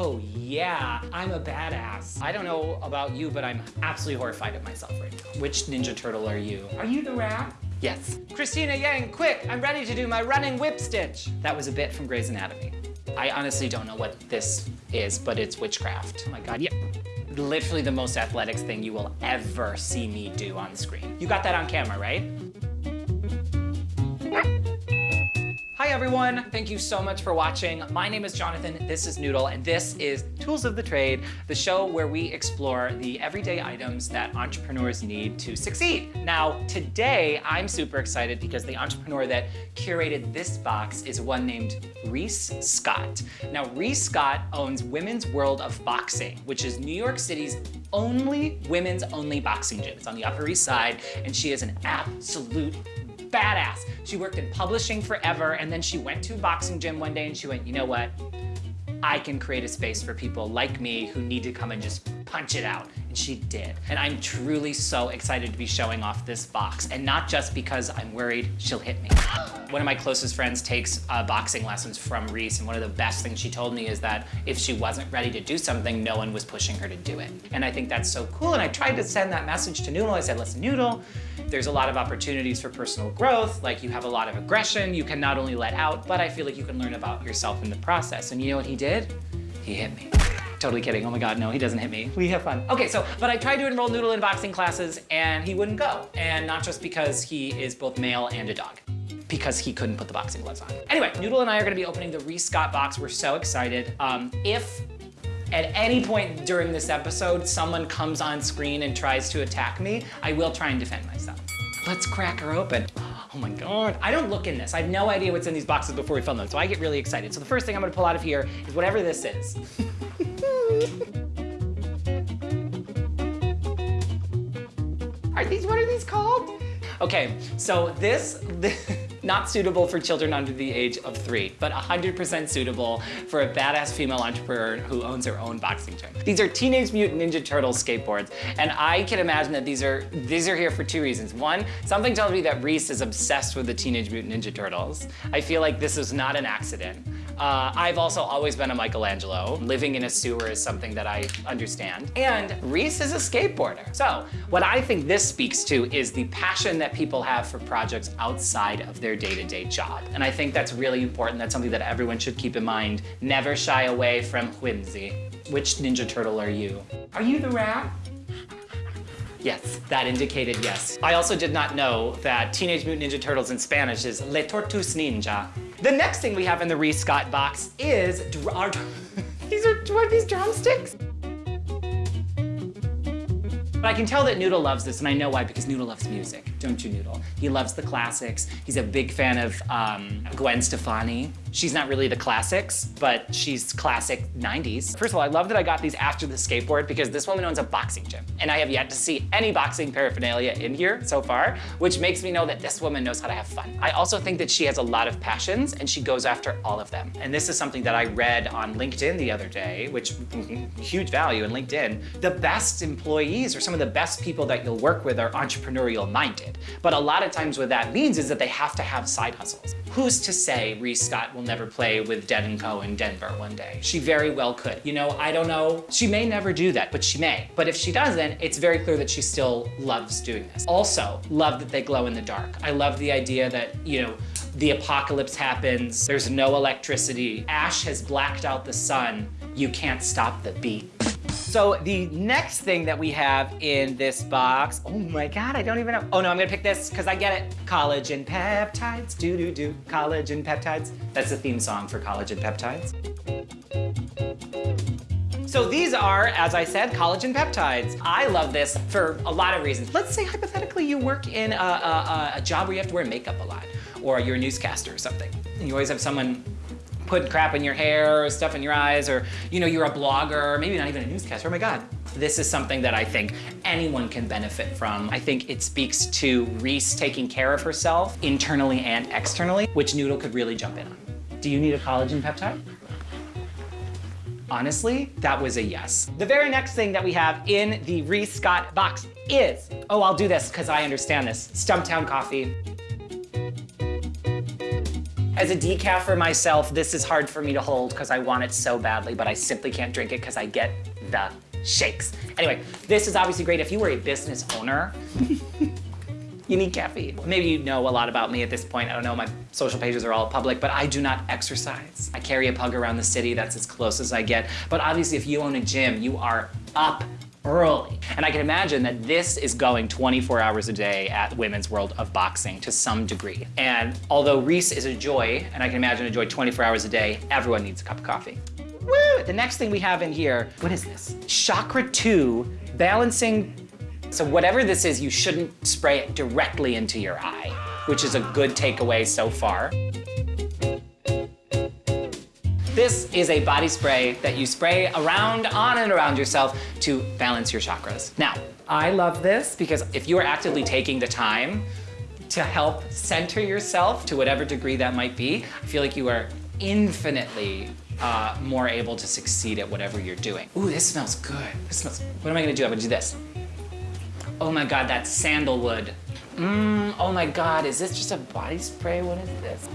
Oh yeah, I'm a badass. I don't know about you, but I'm absolutely horrified at myself right now. Which Ninja Turtle are you? Are you the rat? Yes. Cristina Yang, quick, I'm ready to do my running whip stitch. That was a bit from Grey's Anatomy. I honestly don't know what this is, but it's witchcraft. Oh my God, yeah. Literally the most athletics thing you will ever see me do on screen. You got that on camera, right? Hi everyone, thank you so much for watching. My name is Jonathan, this is Noodle, and this is Tools of the Trade, the show where we explore the everyday items that entrepreneurs need to succeed. Now, today I'm super excited because the entrepreneur that curated this box is one named Reese Scott. Now, Reese Scott owns Women's World of Boxing, which is New York City's only women's only boxing gym. It's on the Upper East Side, and she is an absolute badass. She worked in publishing forever, and then she went to a boxing gym one day and she went, you know what? I can create a space for people like me who need to come and just punch it out. And she did. And I'm truly so excited to be showing off this box. And not just because I'm worried she'll hit me. One of my closest friends takes uh, boxing lessons from Reese. And one of the best things she told me is that if she wasn't ready to do something, no one was pushing her to do it. And I think that's so cool. And I tried to send that message to Noodle. I said, listen, Noodle, there's a lot of opportunities for personal growth. Like you have a lot of aggression you can not only let out, but I feel like you can learn about yourself in the process. And you know what he did? He hit me. Totally kidding. Oh my God, no, he doesn't hit me. We have fun. Okay, so, but I tried to enroll Noodle in boxing classes and he wouldn't go. And not just because he is both male and a dog because he couldn't put the boxing gloves on. Anyway, Noodle and I are gonna be opening the Reese Scott box. We're so excited. Um, if at any point during this episode, someone comes on screen and tries to attack me, I will try and defend myself. Let's crack her open. Oh my God. I don't look in this. I have no idea what's in these boxes before we film them, so I get really excited. So the first thing I'm gonna pull out of here is whatever this is. are these, what are these called? Okay, so this, this not suitable for children under the age of three, but 100% suitable for a badass female entrepreneur who owns her own boxing gym. These are Teenage Mutant Ninja Turtles skateboards, and I can imagine that these are these are here for two reasons. One, something tells me that Reese is obsessed with the Teenage Mutant Ninja Turtles. I feel like this is not an accident. Uh, I've also always been a Michelangelo. Living in a sewer is something that I understand. And Reese is a skateboarder. So what I think this speaks to is the passion that people have for projects outside of their day-to-day -day job. And I think that's really important. That's something that everyone should keep in mind. Never shy away from whimsy. Which Ninja Turtle are you? Are you the rat? Yes, that indicated yes. I also did not know that Teenage Mutant Ninja Turtles in Spanish is Le Tortus Ninja. The next thing we have in the Reese Scott box is, our, these are, what are these drumsticks? But I can tell that Noodle loves this, and I know why, because Noodle loves music, don't you, Noodle? He loves the classics. He's a big fan of um, Gwen Stefani. She's not really the classics, but she's classic 90s. First of all, I love that I got these after the skateboard because this woman owns a boxing gym, and I have yet to see any boxing paraphernalia in here so far, which makes me know that this woman knows how to have fun. I also think that she has a lot of passions, and she goes after all of them. And this is something that I read on LinkedIn the other day, which huge value in LinkedIn. The best employees or some of the best people that you'll work with are entrepreneurial minded. But a lot of times what that means is that they have to have side hustles. Who's to say Reese Scott will never play with Dead & Co. in Denver one day? She very well could. You know, I don't know. She may never do that, but she may. But if she doesn't, it's very clear that she still loves doing this. Also, love that they glow in the dark. I love the idea that, you know, the apocalypse happens, there's no electricity, ash has blacked out the sun, you can't stop the beat. So the next thing that we have in this box, oh my God, I don't even know. Oh no, I'm gonna pick this because I get it. Collagen peptides, do do do, collagen peptides. That's the theme song for collagen peptides. So these are, as I said, collagen peptides. I love this for a lot of reasons. Let's say hypothetically you work in a, a, a job where you have to wear makeup a lot, or you're a newscaster or something. And you always have someone put crap in your hair or stuff in your eyes or, you know, you're a blogger, maybe not even a newscaster, oh my God. This is something that I think anyone can benefit from. I think it speaks to Reese taking care of herself internally and externally, which Noodle could really jump in on. Do you need a collagen peptide? Honestly, that was a yes. The very next thing that we have in the Reese Scott box is, oh, I'll do this because I understand this, Stumptown coffee. As a decaf for myself, this is hard for me to hold because I want it so badly, but I simply can't drink it because I get the shakes. Anyway, this is obviously great if you were a business owner. you need caffeine. Maybe you know a lot about me at this point. I don't know, my social pages are all public, but I do not exercise. I carry a pug around the city, that's as close as I get. But obviously if you own a gym, you are up early. And I can imagine that this is going 24 hours a day at Women's World of Boxing to some degree. And although Reese is a joy, and I can imagine a joy 24 hours a day, everyone needs a cup of coffee. Woo! The next thing we have in here, what is this? Chakra 2 balancing. So whatever this is, you shouldn't spray it directly into your eye, which is a good takeaway so far. This is a body spray that you spray around, on and around yourself to balance your chakras. Now, I love this because if you are actively taking the time to help center yourself to whatever degree that might be, I feel like you are infinitely uh, more able to succeed at whatever you're doing. Ooh, this smells good. This smells, what am I gonna do? I'm gonna do this. Oh my God, that's sandalwood. Mmm, oh my God, is this just a body spray? What is this?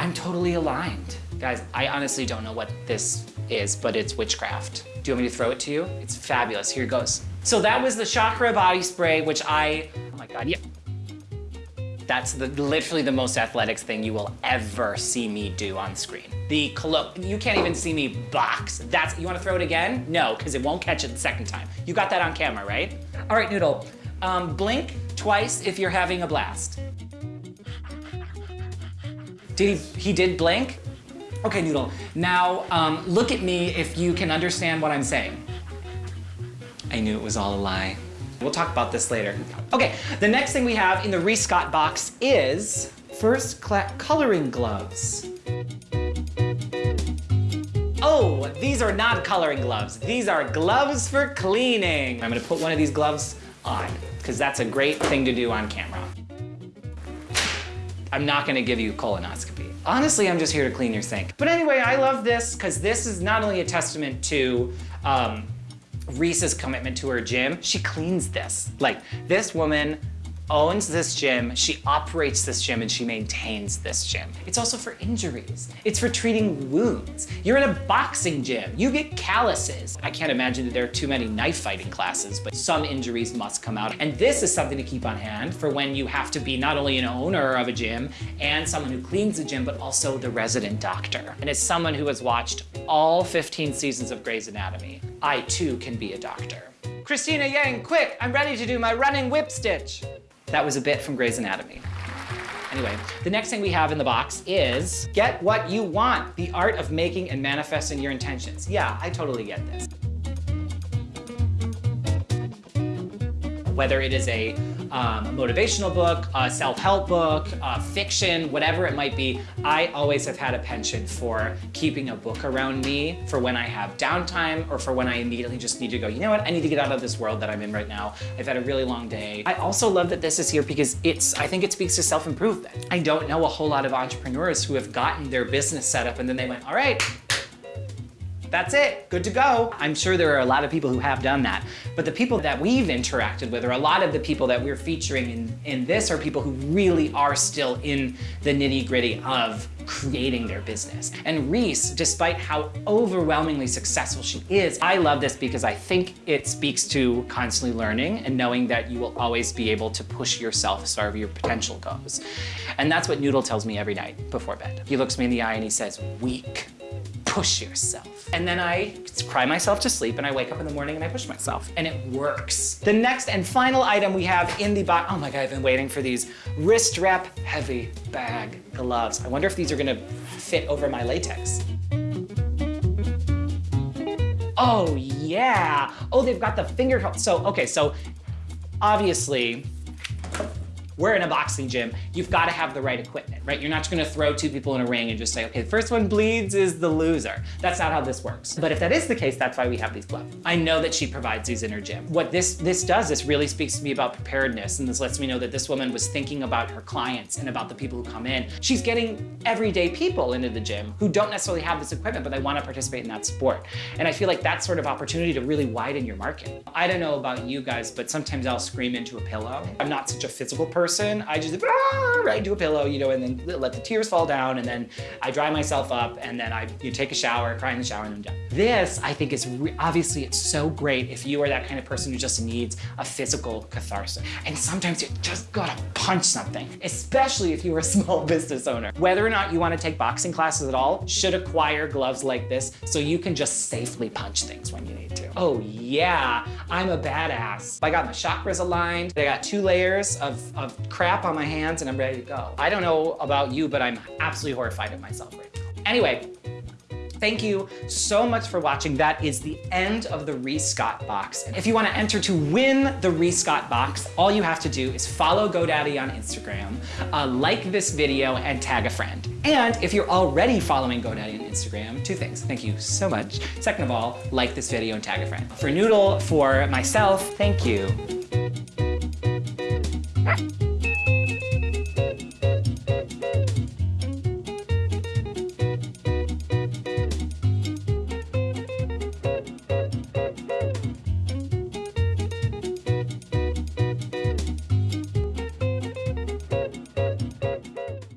I'm totally aligned. Guys, I honestly don't know what this is, but it's witchcraft. Do you want me to throw it to you? It's fabulous, here it goes. So that was the Chakra body spray, which I, oh my God, yeah. That's the, literally the most athletics thing you will ever see me do on screen. The cologne, you can't even see me box. That's, you wanna throw it again? No, because it won't catch it the second time. You got that on camera, right? All right, Noodle, um, blink twice if you're having a blast. Did he, he did blink? Okay, Noodle. Now, um, look at me if you can understand what I'm saying. I knew it was all a lie. We'll talk about this later. Okay, the next thing we have in the Reese Scott box is first coloring gloves. Oh, these are not coloring gloves. These are gloves for cleaning. I'm gonna put one of these gloves on because that's a great thing to do on camera. I'm not gonna give you colonoscopy. Honestly, I'm just here to clean your sink. But anyway, I love this because this is not only a testament to um, Reese's commitment to her gym, she cleans this. Like, this woman owns this gym, she operates this gym, and she maintains this gym. It's also for injuries. It's for treating wounds. You're in a boxing gym. You get calluses. I can't imagine that there are too many knife fighting classes, but some injuries must come out. And this is something to keep on hand for when you have to be not only an owner of a gym and someone who cleans the gym, but also the resident doctor. And as someone who has watched all 15 seasons of Grey's Anatomy, I too can be a doctor. Cristina Yang, quick, I'm ready to do my running whip stitch. That was a bit from Grey's Anatomy. Anyway, the next thing we have in the box is get what you want, the art of making and manifesting your intentions. Yeah, I totally get this. Whether it is a um, a motivational book, a self-help book, a fiction, whatever it might be, I always have had a penchant for keeping a book around me for when I have downtime or for when I immediately just need to go, you know what, I need to get out of this world that I'm in right now. I've had a really long day. I also love that this is here because it's, I think it speaks to self-improvement. I don't know a whole lot of entrepreneurs who have gotten their business set up and then they went, all right, that's it, good to go. I'm sure there are a lot of people who have done that, but the people that we've interacted with, or a lot of the people that we're featuring in, in this are people who really are still in the nitty gritty of creating their business. And Reese, despite how overwhelmingly successful she is, I love this because I think it speaks to constantly learning and knowing that you will always be able to push yourself as far as your potential goes. And that's what Noodle tells me every night before bed. He looks me in the eye and he says, weak push yourself. And then I cry myself to sleep and I wake up in the morning and I push myself and it works. The next and final item we have in the box, oh my God, I've been waiting for these wrist wrap heavy bag gloves. I wonder if these are gonna fit over my latex. Oh yeah. Oh, they've got the finger, so, okay, so obviously we're in a boxing gym. You've got to have the right equipment, right? You're not just going to throw two people in a ring and just say, okay, the first one bleeds is the loser. That's not how this works. But if that is the case, that's why we have these gloves. I know that she provides these in her gym. What this, this does, this really speaks to me about preparedness. And this lets me know that this woman was thinking about her clients and about the people who come in. She's getting everyday people into the gym who don't necessarily have this equipment, but they want to participate in that sport. And I feel like that sort of opportunity to really widen your market. I don't know about you guys, but sometimes I'll scream into a pillow. I'm not such a physical person person. I just, right, do a pillow, you know, and then let the tears fall down, and then I dry myself up, and then I you take a shower, cry in the shower, and I'm done. This, I think, is obviously it's so great if you are that kind of person who just needs a physical catharsis. And sometimes you just gotta punch something, especially if you're a small business owner. Whether or not you wanna take boxing classes at all, should acquire gloves like this so you can just safely punch things when you need to. Oh yeah, I'm a badass. I got my chakras aligned. I got two layers of, of crap on my hands and I'm ready to go. I don't know about you, but I'm absolutely horrified at myself right now. Anyway, Thank you so much for watching. That is the end of the Reese Scott box. If you want to enter to win the Reese Scott box, all you have to do is follow GoDaddy on Instagram, uh, like this video, and tag a friend. And if you're already following GoDaddy on Instagram, two things. Thank you so much. Second of all, like this video and tag a friend. For Noodle, for myself, thank you.